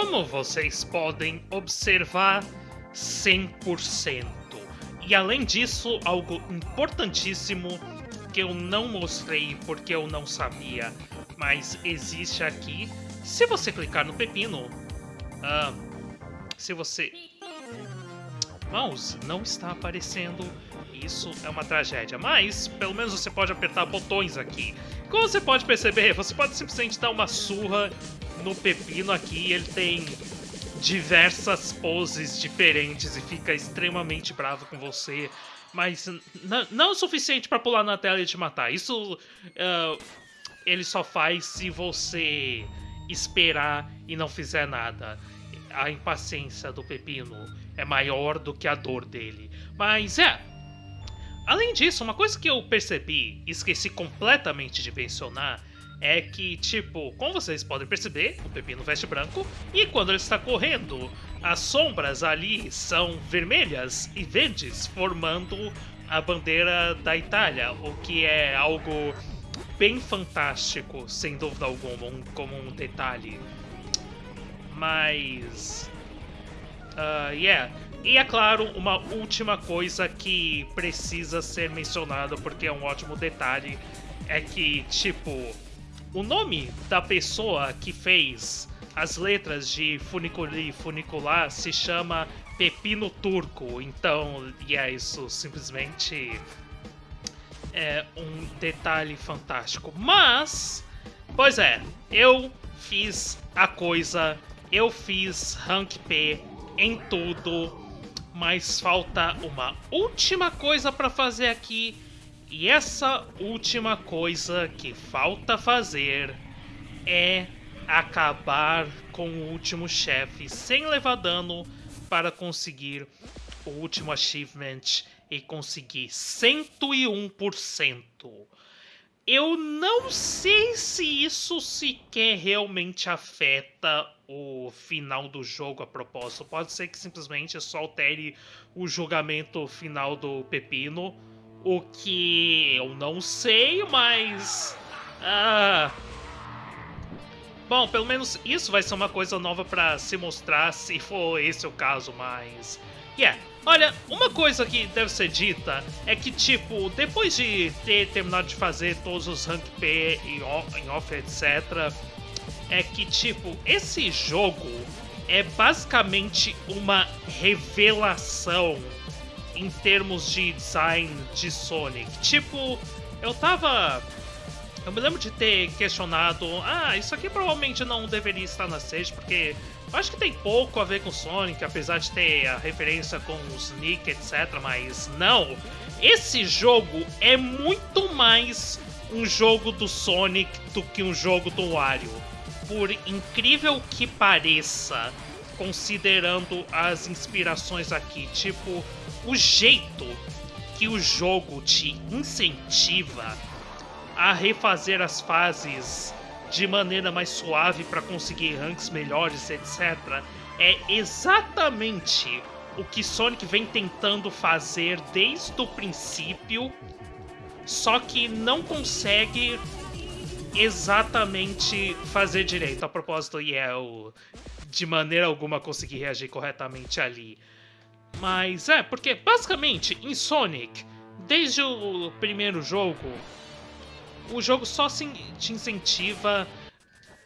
como vocês podem observar, 100%. E além disso, algo importantíssimo que eu não mostrei porque eu não sabia, mas existe aqui. Se você clicar no pepino, ah, se você... Mouse não está aparecendo, isso é uma tragédia, mas pelo menos você pode apertar botões aqui. Como você pode perceber, você pode simplesmente dar uma surra no pepino aqui, ele tem diversas poses diferentes e fica extremamente bravo com você, mas não o suficiente para pular na tela e te matar. Isso uh, ele só faz se você esperar e não fizer nada. A impaciência do pepino é maior do que a dor dele. Mas é. Além disso, uma coisa que eu percebi e esqueci completamente de mencionar é que, tipo, como vocês podem perceber, o Pepino veste branco e quando ele está correndo, as sombras ali são vermelhas e verdes, formando a bandeira da Itália, o que é algo bem fantástico, sem dúvida alguma, um, como um detalhe. Mas. Uh, yeah. E é claro, uma última coisa que precisa ser mencionada, porque é um ótimo detalhe, é que, tipo, o nome da pessoa que fez as letras de Funiculi Funicular se chama Pepino Turco. Então, e é isso simplesmente é um detalhe fantástico. Mas, pois é, eu fiz a coisa, eu fiz Rank P em tudo, mas falta uma última coisa para fazer aqui e essa última coisa que falta fazer é acabar com o último chefe sem levar dano para conseguir o último achievement e conseguir 101%. Eu não sei se isso sequer realmente afeta o final do jogo a propósito. Pode ser que simplesmente só altere o julgamento final do Pepino o que eu não sei, mas. Ah. Bom, pelo menos isso vai ser uma coisa nova para se mostrar se for esse o caso, mas. Yeah. Olha, uma coisa que deve ser dita é que, tipo, depois de ter terminado de fazer todos os Rank P em off, etc., é que, tipo, esse jogo é basicamente uma revelação em termos de design de Sonic. Tipo, eu tava. Eu me lembro de ter questionado, ah, isso aqui provavelmente não deveria estar na stage, porque eu acho que tem pouco a ver com Sonic, apesar de ter a referência com o Sonic, etc. Mas não, esse jogo é muito mais um jogo do Sonic do que um jogo do Wario. Por incrível que pareça, considerando as inspirações aqui, tipo, o jeito que o jogo te incentiva a refazer as fases de maneira mais suave para conseguir ranks melhores, etc., é exatamente o que Sonic vem tentando fazer desde o princípio, só que não consegue exatamente fazer direito. A propósito, e yeah, eu de maneira alguma consegui reagir corretamente ali. Mas é, porque basicamente em Sonic, desde o primeiro jogo, o jogo só te incentiva.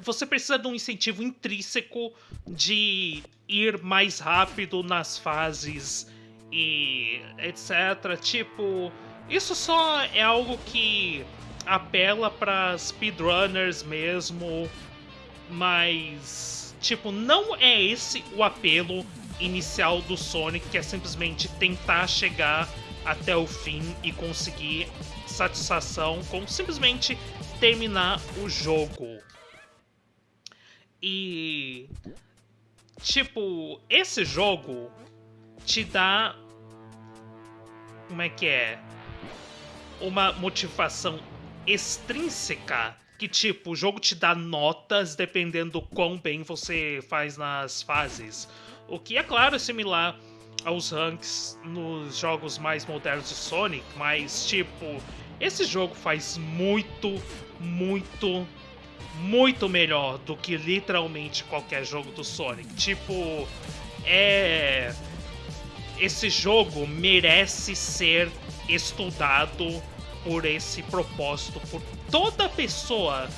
Você precisa de um incentivo intrínseco de ir mais rápido nas fases e etc. Tipo, isso só é algo que apela para speedrunners mesmo, mas tipo, não é esse o apelo inicial do Sonic, que é simplesmente tentar chegar até o fim e conseguir satisfação com simplesmente terminar o jogo. E tipo, esse jogo te dá como é que é? Uma motivação extrínseca que tipo, o jogo te dá notas dependendo do quão bem você faz nas fases. O que é claro similar aos ranks nos jogos mais modernos de Sonic, mas tipo, esse jogo faz muito, muito muito melhor do que literalmente qualquer jogo do Sonic. Tipo, é. Esse jogo merece ser estudado por esse propósito, por toda pessoa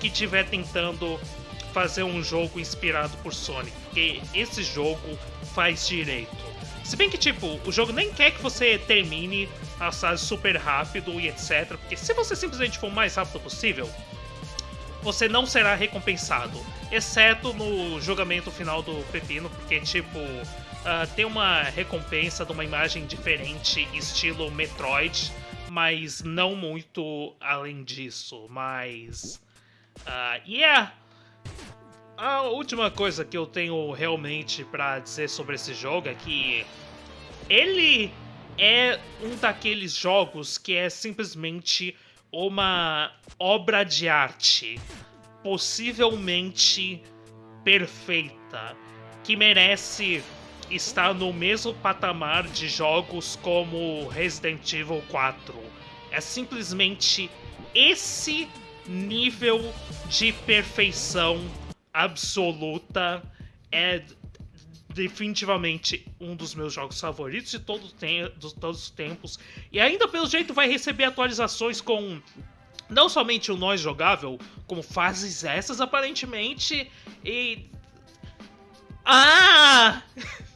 que estiver tentando fazer um jogo inspirado por Sonic, porque esse jogo faz direito. Se bem que, tipo, o jogo nem quer que você termine a fase super rápido e etc, porque se você simplesmente for o mais rápido possível, você não será recompensado, exceto no julgamento final do Pepino, porque, tipo, uh, tem uma recompensa de uma imagem diferente, estilo Metroid, mas não muito além disso. Mas. Uh, yeah! A última coisa que eu tenho realmente para dizer sobre esse jogo é que ele é um daqueles jogos que é simplesmente uma obra de arte, possivelmente perfeita, que merece estar no mesmo patamar de jogos como Resident Evil 4. É simplesmente esse nível de perfeição absoluta. É definitivamente um dos meus jogos favoritos de, todo de todos os tempos. E ainda, pelo jeito, vai receber atualizações com não somente o nós jogável, como fases essas aparentemente. E. Ah!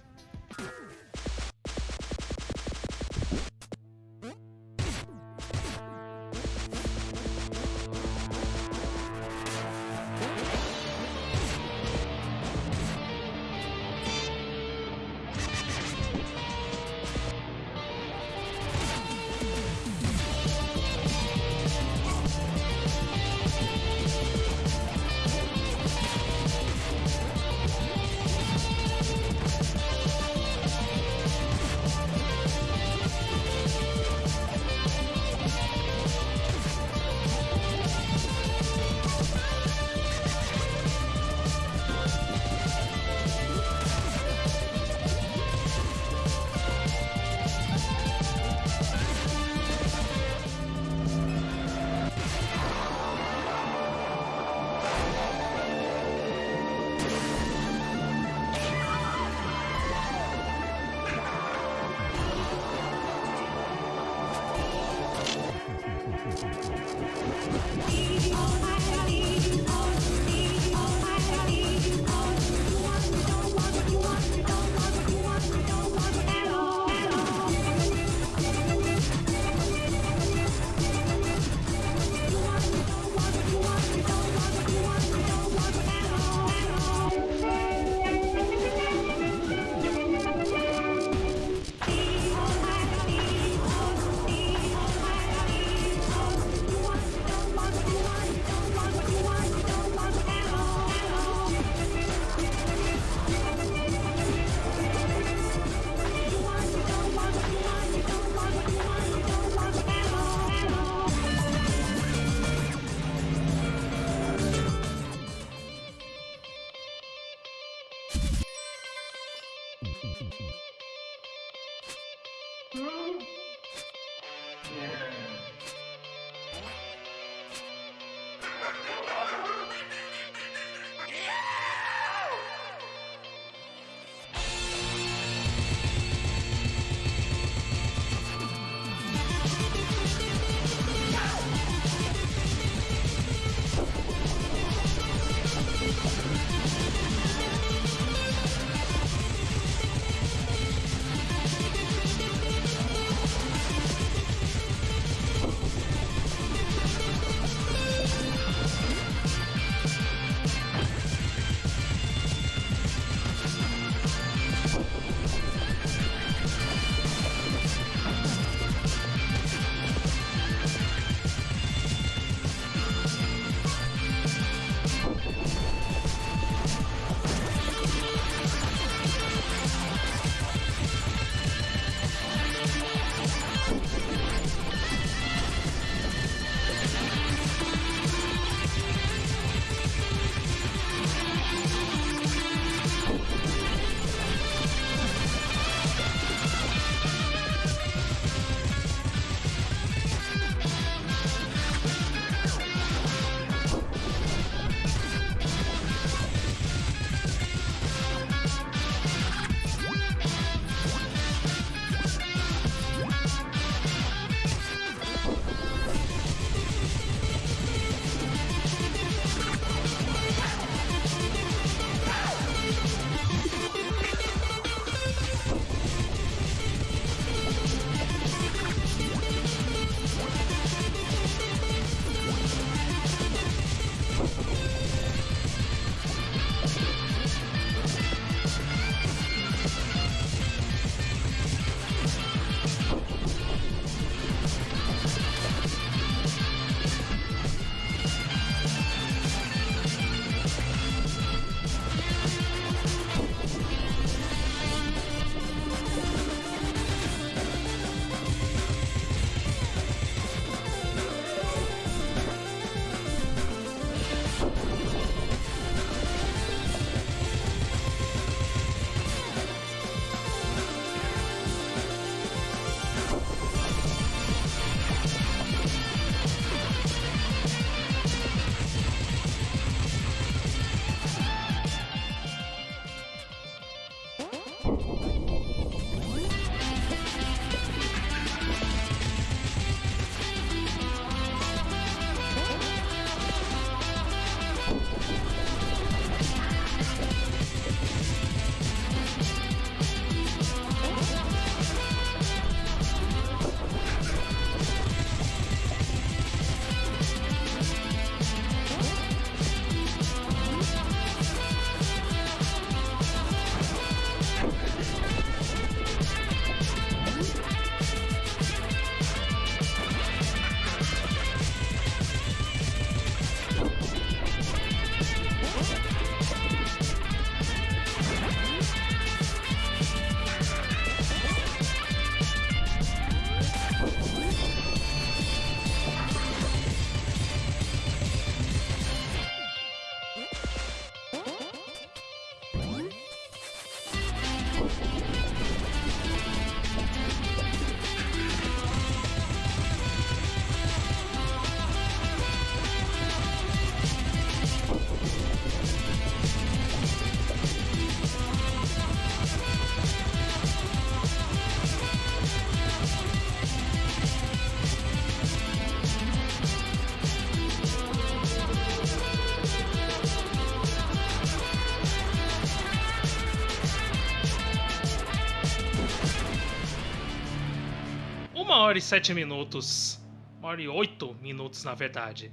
hora e sete minutos. Uma hora e oito minutos, na verdade.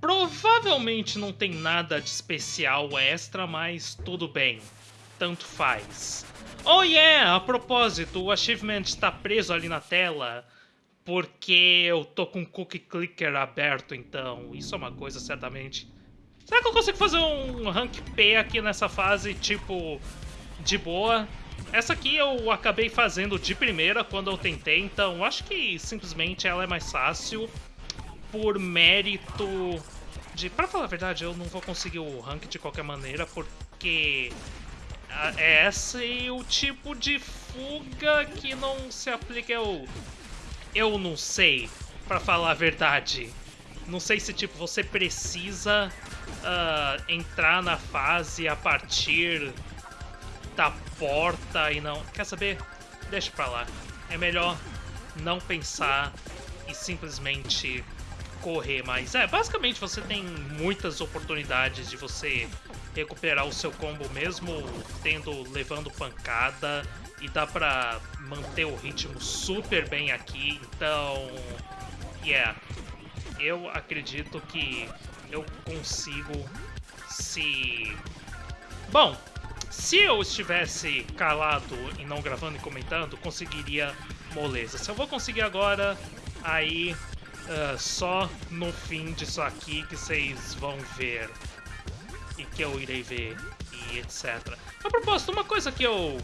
Provavelmente não tem nada de especial extra, mas tudo bem. Tanto faz. Oh yeah! A propósito, o achievement está preso ali na tela. Porque eu tô com o cookie clicker aberto, então. Isso é uma coisa, certamente. Será que eu consigo fazer um rank P aqui nessa fase, tipo, de boa? Essa aqui eu acabei fazendo de primeira quando eu tentei, então acho que simplesmente ela é mais fácil por mérito de... Pra falar a verdade, eu não vou conseguir o rank de qualquer maneira, porque é esse o tipo de fuga que não se aplica eu... Eu não sei, pra falar a verdade. Não sei se, tipo, você precisa uh, entrar na fase a partir da porta e não... Quer saber? Deixa pra lá. É melhor não pensar e simplesmente correr mais. É, basicamente você tem muitas oportunidades de você recuperar o seu combo mesmo tendo levando pancada e dá pra manter o ritmo super bem aqui, então... Yeah, eu acredito que eu consigo se... Bom, se eu estivesse calado e não gravando e comentando, conseguiria moleza. Se eu vou conseguir agora, aí uh, só no fim disso aqui que vocês vão ver e que eu irei ver e etc. A propósito, uma coisa que eu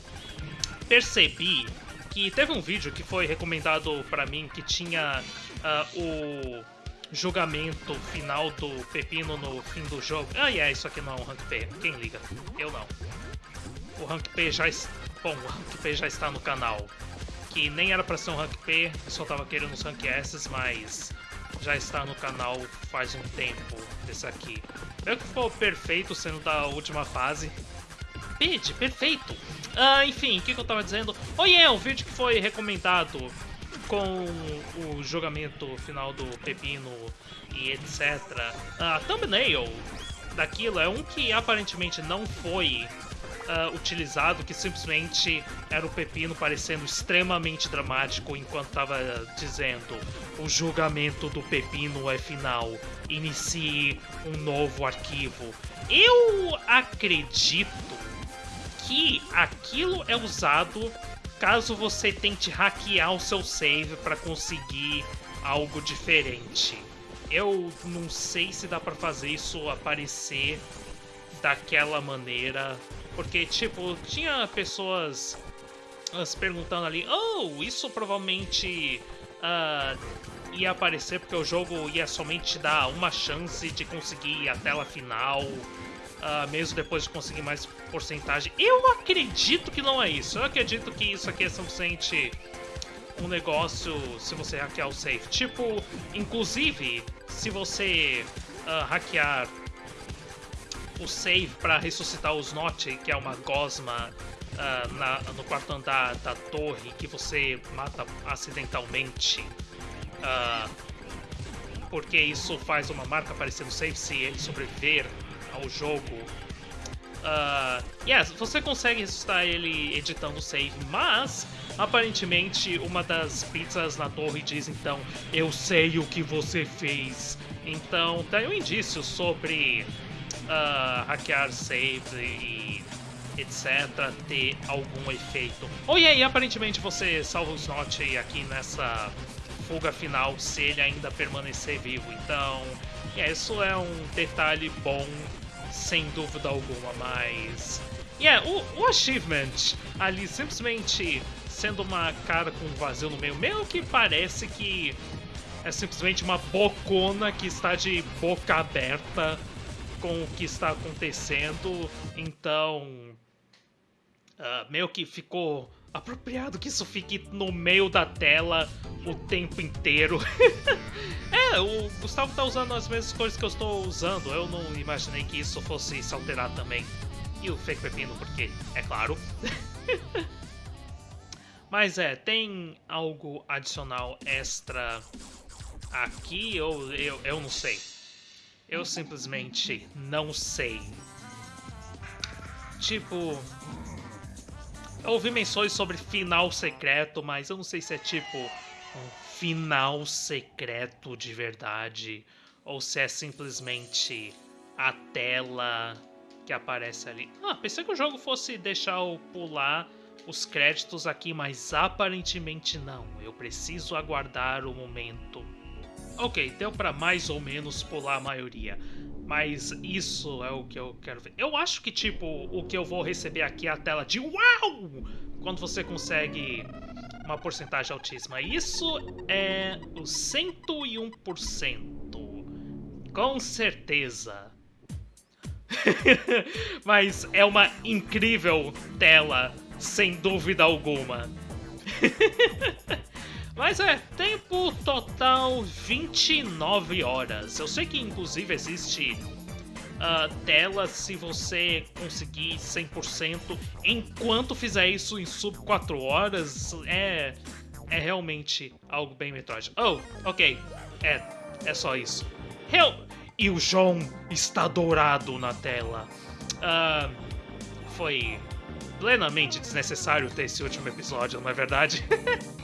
percebi que teve um vídeo que foi recomendado para mim que tinha uh, o julgamento final do Pepino no fim do jogo. Ah, é, isso aqui não é um Rank P. Quem liga? Eu não. O Rank P já... Bom, o Rank P já está no canal. Que nem era pra ser um Rank P, só tava querendo os Rank S, mas já está no canal faz um tempo esse aqui. Meio que ficou perfeito sendo da última fase. Vídeo, perfeito! Ah, enfim, o que, que, eu tava dizendo? Oh yeah, o vídeo que foi recomendado com o julgamento final do Pepino e etc. A thumbnail daquilo é um que aparentemente não foi uh, utilizado, que simplesmente era o Pepino parecendo extremamente dramático enquanto estava dizendo o julgamento do Pepino é final, inicie um novo arquivo. Eu acredito que aquilo é usado caso você tente hackear o seu save para conseguir algo diferente. Eu não sei se dá para fazer isso aparecer daquela maneira, porque tipo, tinha pessoas uh, perguntando ali, oh, isso provavelmente uh, ia aparecer porque o jogo ia somente dar uma chance de conseguir a tela final uh, mesmo depois de conseguir mais porcentagem. Eu acredito que não é isso. Eu acredito que isso aqui é simplesmente um negócio se você hackear o safe. Tipo, inclusive, se você uh, hackear o save para ressuscitar os Notch, que é uma gosma uh, na, no quarto andar da torre que você mata acidentalmente. Uh, porque isso faz uma marca aparecer no save se ele sobreviver ao jogo. Uh, yes, você consegue ressuscitar ele editando o save, mas aparentemente uma das pizzas na torre diz então: Eu sei o que você fez. Então tem um indício sobre uh, hackear save e etc. ter algum efeito. Oh, e aí, aparentemente você salva os Snot aqui nessa fuga final se ele ainda permanecer vivo. Então, isso é um detalhe bom sem dúvida alguma, mas. Yeah, o, o achievement ali simplesmente sendo uma cara com um vazio no meio, meio que parece que é simplesmente uma bocona que está de boca aberta com o que está acontecendo. Então. uh, meio que ficou apropriado que isso fique no meio da tela o tempo inteiro. é, o Gustavo tá usando as mesmas cores que eu estou usando. Eu não imaginei que isso fosse se alterar também. E o fake pepino, porque, é claro. Mas é, tem algo adicional extra aqui? Ou eu, eu não sei. Eu simplesmente não sei. Tipo, eu ouvi menções sobre final secreto, mas eu não sei se é tipo um final secreto de verdade ou se é simplesmente a tela que aparece ali. Ah, pensei que o jogo fosse deixar eu pular os créditos aqui, mas aparentemente não. Eu preciso aguardar o momento. Ok, deu para mais ou menos pular a maioria. Mas isso é o que eu quero ver. Eu acho que, tipo, o que eu vou receber aqui é a tela de UAU! Quando você consegue uma porcentagem altíssima. Isso é o 101%. Com certeza. Mas é uma incrível tela, sem dúvida alguma. Mas é, tempo total 29 horas. Eu sei que inclusive existe uh, tela se você conseguir 100%. Enquanto fizer isso em sub 4 horas, é, é realmente algo bem Metroid. Oh, ok. É, é só isso. Hell, e o João está dourado na tela. Uh, foi plenamente desnecessário ter esse último episódio, não é verdade?